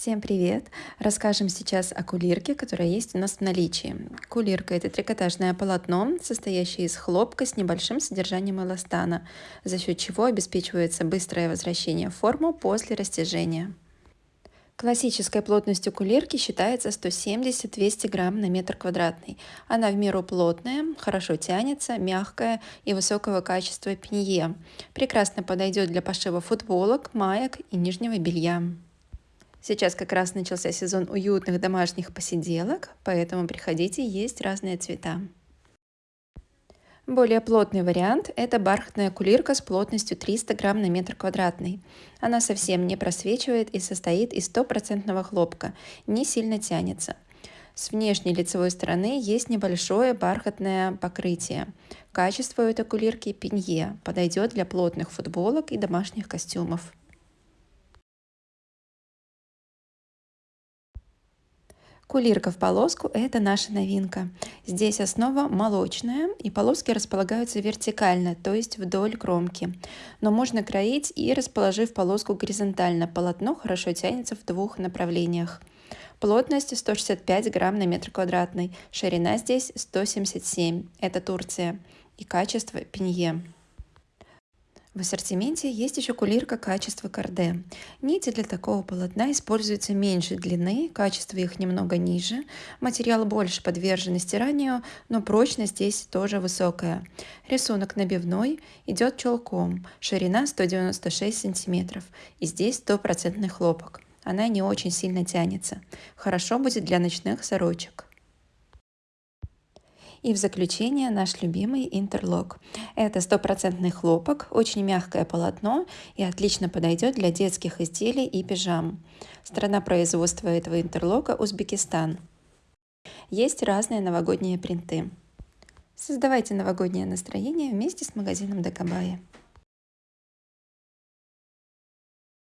Всем привет! Расскажем сейчас о кулирке, которая есть у нас в наличии. Кулирка – это трикотажное полотно, состоящее из хлопка с небольшим содержанием эластана, за счет чего обеспечивается быстрое возвращение в форму после растяжения. Классической плотностью кулирки считается 170-200 грамм на метр квадратный. Она в меру плотная, хорошо тянется, мягкая и высокого качества пенье. Прекрасно подойдет для пошива футболок, маек и нижнего белья. Сейчас как раз начался сезон уютных домашних посиделок, поэтому приходите, есть разные цвета. Более плотный вариант – это бархатная кулирка с плотностью 300 грамм на метр квадратный. Она совсем не просвечивает и состоит из стопроцентного хлопка, не сильно тянется. С внешней лицевой стороны есть небольшое бархатное покрытие. Качество этой кулирки пенье, подойдет для плотных футболок и домашних костюмов. Кулирка в полоску – это наша новинка. Здесь основа молочная, и полоски располагаются вертикально, то есть вдоль кромки. Но можно кроить и расположив полоску горизонтально. Полотно хорошо тянется в двух направлениях. Плотность 165 грамм на метр квадратный, ширина здесь 177, это Турция, и качество пенье. В ассортименте есть еще кулирка качества карде. Нити для такого полотна используются меньшей длины, качество их немного ниже, материал больше подвержен стиранию, но прочность здесь тоже высокая. Рисунок набивной идет челком, ширина 196 см, и здесь стопроцентный хлопок. Она не очень сильно тянется. Хорошо будет для ночных сорочек. И в заключение наш любимый интерлок. Это стопроцентный хлопок, очень мягкое полотно и отлично подойдет для детских изделий и пижам. Страна производства этого интерлока Узбекистан. Есть разные новогодние принты. Создавайте новогоднее настроение вместе с магазином Декабая.